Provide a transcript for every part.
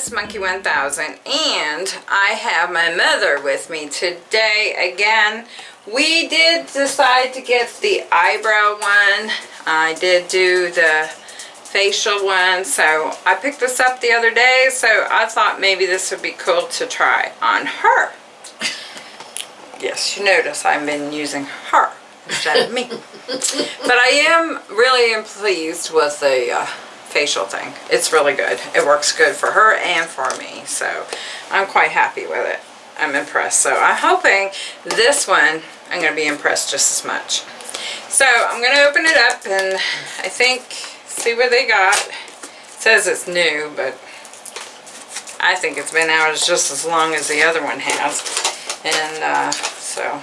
Miss Monkey 1000 and I have my mother with me today again. We did decide to get the eyebrow one. I did do the facial one so I picked this up the other day so I thought maybe this would be cool to try on her. Yes, you notice I've been using her instead of me. but I am really am pleased with the uh, facial thing. It's really good. It works good for her and for me. So I'm quite happy with it. I'm impressed. So I'm hoping this one I'm going to be impressed just as much. So I'm going to open it up and I think see what they got. It says it's new but I think it's been out just as long as the other one has. And uh, so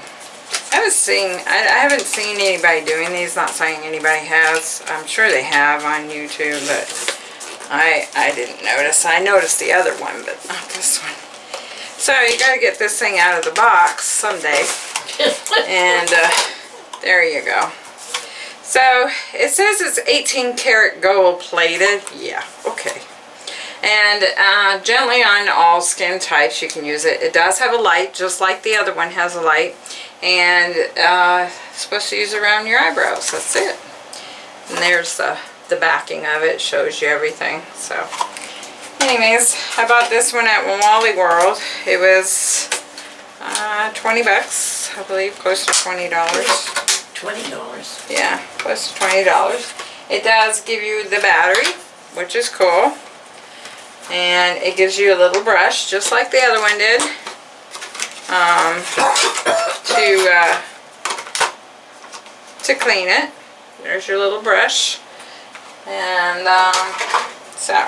I haven't seen I, I, haven't seen anybody doing these. Not saying anybody has. I'm sure they have on YouTube, but I I didn't notice. I noticed the other one, but not this one. So you got to get this thing out of the box someday. and uh, there you go. So it says it's 18 karat gold plated. Yeah, okay and uh, gently on all skin types you can use it. It does have a light just like the other one has a light and uh, supposed to use around your eyebrows. That's it. And there's the, the backing of it. shows you everything. So anyways, I bought this one at Wally World. It was uh, 20 bucks, I believe, close to $20. $20? Yeah, close to $20. It does give you the battery, which is cool and it gives you a little brush just like the other one did um, to uh, to clean it. There's your little brush. And um, so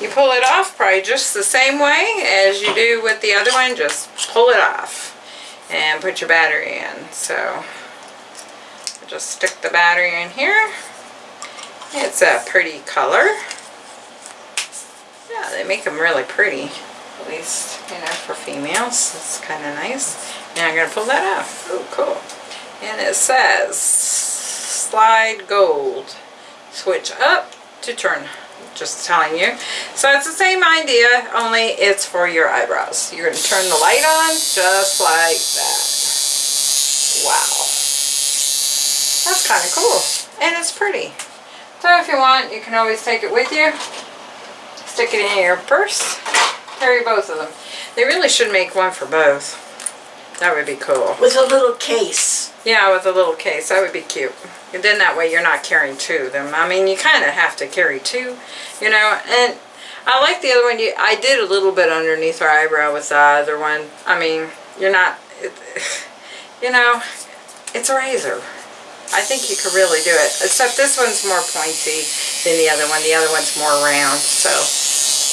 you pull it off probably just the same way as you do with the other one. Just pull it off and put your battery in. So just stick the battery in here. It's a pretty color. Yeah, they make them really pretty. At least, you know, for females. It's kind of nice. Now I'm going to pull that off. Oh, cool. And it says, slide gold. Switch up to turn. Just telling you. So it's the same idea, only it's for your eyebrows. You're going to turn the light on just like that. Wow. That's kind of cool. And it's pretty. So if you want, you can always take it with you stick it in your purse, carry both of them. They really should make one for both. That would be cool. With a little case. Yeah, with a little case. That would be cute. And then that way you're not carrying two of them. I mean, you kind of have to carry two, you know. And I like the other one. You, I did a little bit underneath her eyebrow with the other one. I mean, you're not, it, you know, it's a razor. I think you could really do it. Except this one's more pointy than the other one. The other one's more round, so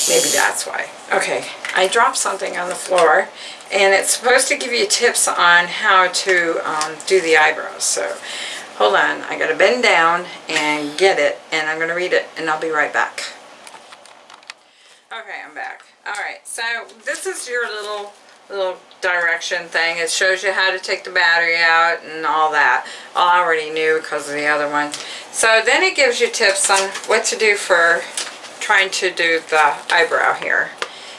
maybe that's why. Okay, I dropped something on the floor, and it's supposed to give you tips on how to um, do the eyebrows. So hold on, I gotta bend down and get it, and I'm gonna read it, and I'll be right back. Okay, I'm back. Alright, so this is your little little direction thing. It shows you how to take the battery out and all that. I already knew because of the other one. So then it gives you tips on what to do for trying to do the eyebrow here.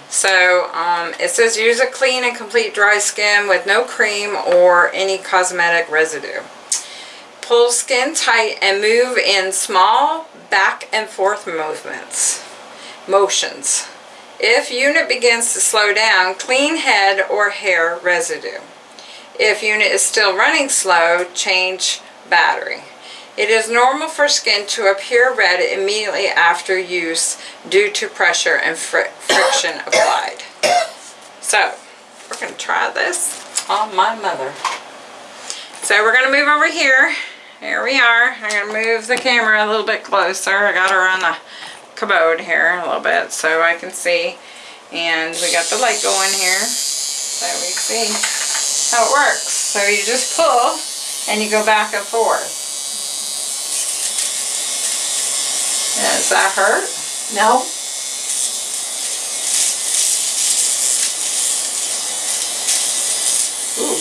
So um, it says use a clean and complete dry skin with no cream or any cosmetic residue. Pull skin tight and move in small back and forth movements, motions. If unit begins to slow down, clean head or hair residue. If unit is still running slow, change battery. It is normal for skin to appear red immediately after use due to pressure and fr friction applied. So, we're going to try this on my mother. So we're going to move over here. Here we are. I'm going to move the camera a little bit closer. I got her on the commode here a little bit so I can see. And we got the light going here so we see how it works. So you just pull and you go back and forth. Does that hurt? No. Ooh.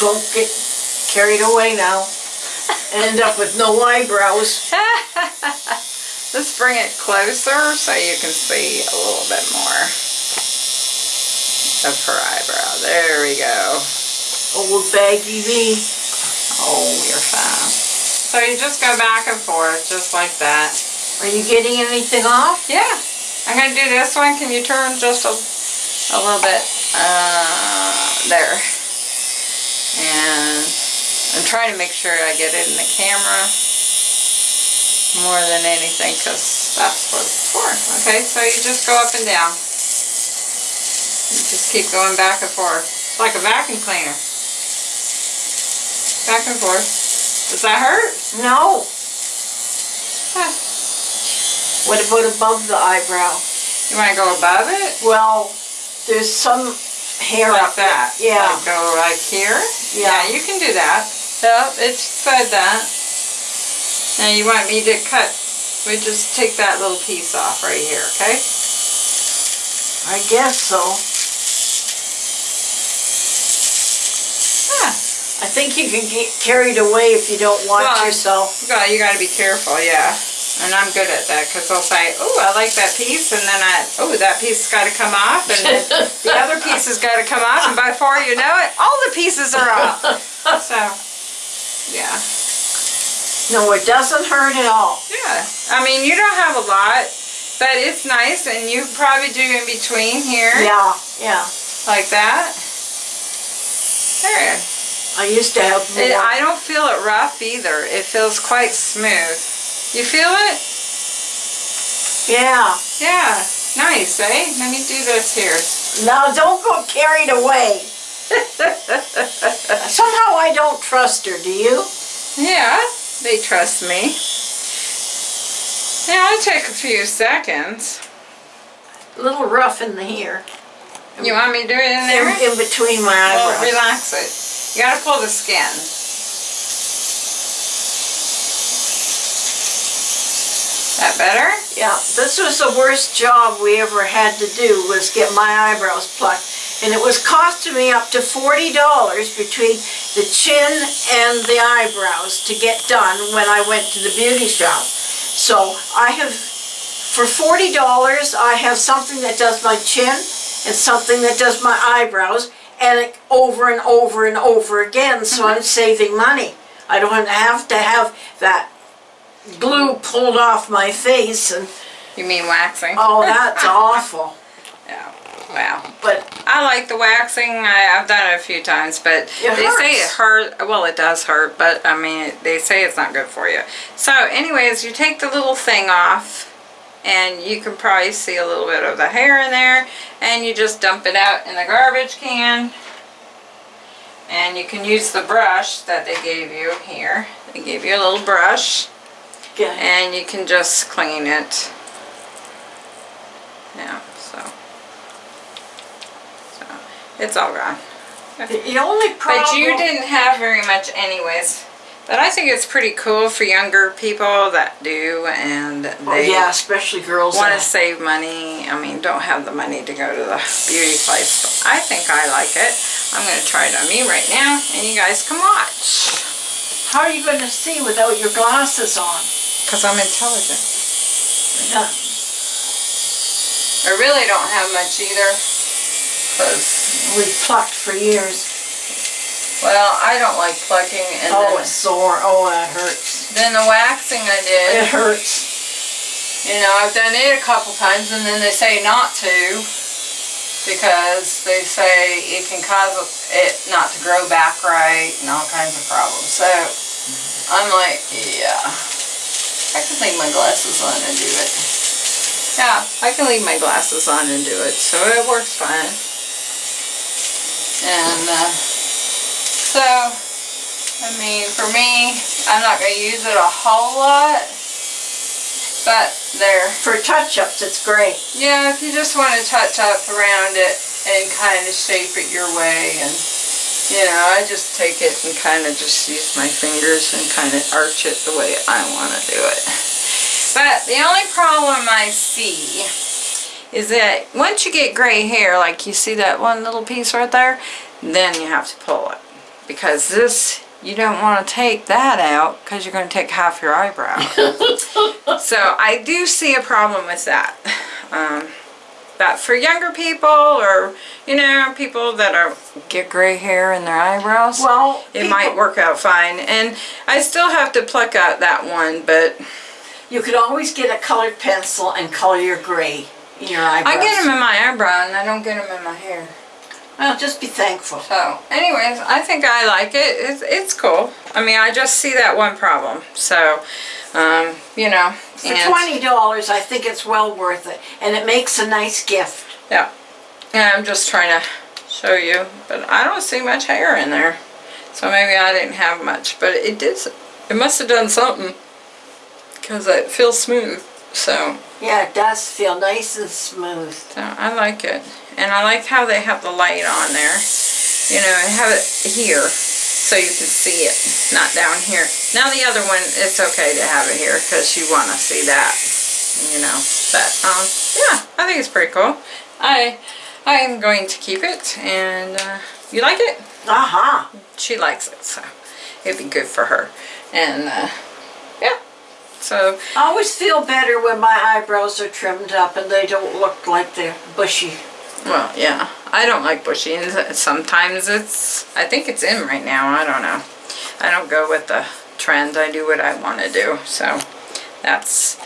Don't get carried away now. End up with no eyebrows. let's bring it closer so you can see a little bit more of her eyebrow. There we go. Old baggy me. Oh, you're fine. So you just go back and forth, just like that. Are you getting anything off? Yeah. I'm gonna do this one. Can you turn just a, a little bit? Uh, there. And I'm trying to make sure I get it in the camera more than anything because that's what it's for. Okay, so you just go up and down. You just keep going back and forth. It's like a vacuum cleaner. Back and forth. Does that hurt? No. Huh. What about above the eyebrow? You want to go above it? Well, there's some hair Like up there. that? Yeah. Like go like here? Yeah. you can do that. Yep, it's said that. Now you want me to cut, we just take that little piece off right here, okay? I guess so. Yeah. I think you can get carried away if you don't watch Well, yourself. You gotta, you gotta be careful, yeah. And I'm good at that, because I'll say, oh, I like that piece, and then I, oh, that piece has gotta come off, and the other piece has gotta come off, and before you know it, all the pieces are off. So, yeah. No, it doesn't hurt at all. Yeah, I mean, you don't have a lot, but it's nice, and you probably do in between here, Yeah, yeah. like that. There. I used to have more. It, I don't feel it rough either. It feels quite smooth. You feel it? yeah. Yeah. Nice, eh? Let me do this here. Now, don't go carried away. Somehow I don't trust her, do you? yeah, they trust me. Yeah, it'll take a few seconds. A little rough in the hair. You want me to do it in there? In, in between my eyebrows. Well, relax it. You gotta pull the skin. That better? Yeah, this was the worst job we ever had to do was get my eyebrows plucked. And it was costing me up to forty dollars between the chin and the eyebrows to get done when I went to the beauty shop. So I have, for forty dollars, I have something that does my chin and something that does my eyebrows and it over and over and over again, so I'm mm-hmm. saving money. I don't have to have that glue pulled off my face and You mean waxing? Oh, that's awful. Yeah. Wow. But I like the waxing. I, I've done it a few times, but they say it hurts. hurt. Well, it does hurt, but I mean, they say it's not good for you. So, anyways, you take the little thing off, and you can probably see a little bit of the hair in there, and you just dump it out in the garbage can. And you can use the brush that they gave you here. They gave you a little brush, and you can just clean it. Yeah, so. So, it's all gone. the only problem. But you didn't have very much anyways. But I think it's pretty cool for younger people that do and Oh, they yeah, especially girls. want to save money. I mean, don't have the money to go to the beauty place. But I think I like it. I'm going to try it on me right now and you guys can watch. How are you going to see without your glasses on? Because I'm intelligent. Yeah. I really don't have much either. Because, We've plucked for years. Well, I don't like plucking and Oh, then, it's sore. Oh, that hurts. then the waxing I did. It hurts. You know, I've done it a couple times and then they say not to because they say it can cause it not to grow back right and all kinds of problems. So I'm like, yeah, I can leave my glasses on and do it. Yeah, I can leave my glasses on and do it, so it works fine. And uh, so, I mean, for me, I'm not going to use it a whole lot, but there. For touch-ups, it's great. Yeah, if you just want to touch up around it and kind of shape it your way and you know, I just take it and kind of just use my fingers and kind of arch it the way I want to do it. But the only problem I see is that once you get gray hair, like you see that one little piece right there, then you have to pull it. Because this you don't want to take that out because you're going to take half your eyebrow. so I do see a problem with that. Um, but for younger people or, you know, people that are get gray hair in their eyebrows, Well, it might work out fine. And I still have to pluck out that one, but You could always get a colored pencil and color your gray in your eyebrows. I get them in my eyebrow and I don't get them in my hair. Well, just be thankful. So, anyways, I think I like it. It's, it's cool. I mean, I just see that one problem. So, um, you know. For twenty dollars, I think it's well worth it, and it makes a nice gift. Yeah. Yeah, I'm just trying to show you, but I don't see much hair in there. So maybe I didn't have much, but it did, it must have done something. Because it feels smooth. So, Yeah, it does feel nice and smooth. so I like it. And I like how they have the light on there. You know, have it here so you can see it, not down here. Now the other one, it's okay to have it here because you want to see that, you know. But, um, yeah, I think it's pretty cool. I, I am going to keep it and, uh, you like it? Aha. She likes it, so it'd be good for her. And, uh, yeah, so, I always feel better when my eyebrows are trimmed up and they don't look like they're bushy. Well, yeah, I don't like bushings. sometimes it's, I think it's in right now, I don't know. I don't go with the trend, I do what I want to do, so that's,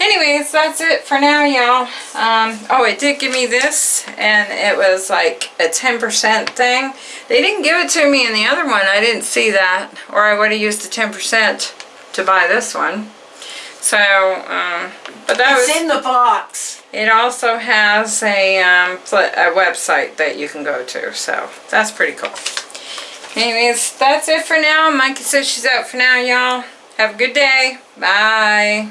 anyways, that's it for now, y'all. Um, oh, it did give me this, and it was like a 10% thing. They didn't give it to me in the other one, I didn't see that, or I would have used the 10% to buy this one. So, um, but that was... It's in the box. It also has a, um, a website that you can go to, so that's pretty cool. Anyways, that's it for now. Mikey says she's out for now, y'all. Have a good day. Bye.